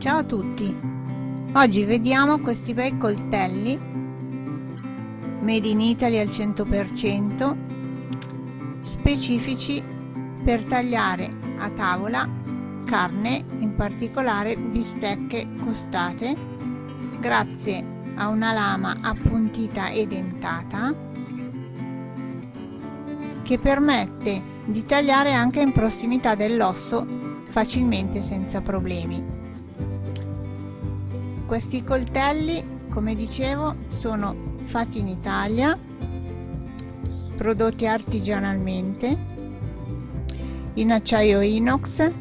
Ciao a tutti! Oggi vediamo questi bei coltelli made in Italy al 100% specifici per tagliare a tavola carne, in particolare bistecche costate grazie a una lama appuntita e dentata che permette di tagliare anche in prossimità dell'osso facilmente senza problemi. Questi coltelli, come dicevo, sono fatti in Italia, prodotti artigianalmente, in acciaio inox,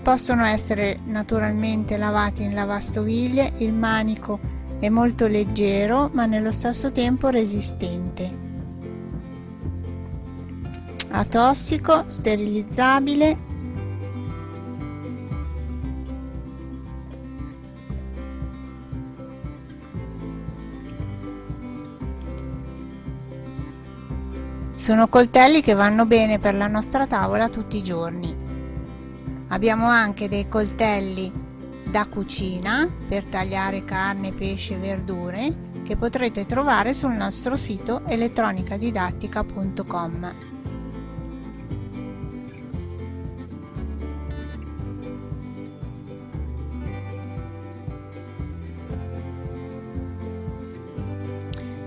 possono essere naturalmente lavati in lavastoviglie, il manico è molto leggero ma nello stesso tempo resistente. Atossico, sterilizzabile Sono coltelli che vanno bene per la nostra tavola tutti i giorni. Abbiamo anche dei coltelli da cucina per tagliare carne, pesce e verdure che potrete trovare sul nostro sito elettronicadidattica.com.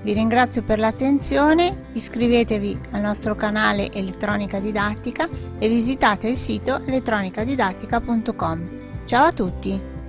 Vi ringrazio per l'attenzione, iscrivetevi al nostro canale Elettronica Didattica e visitate il sito elettronicadidattica.com. Ciao a tutti!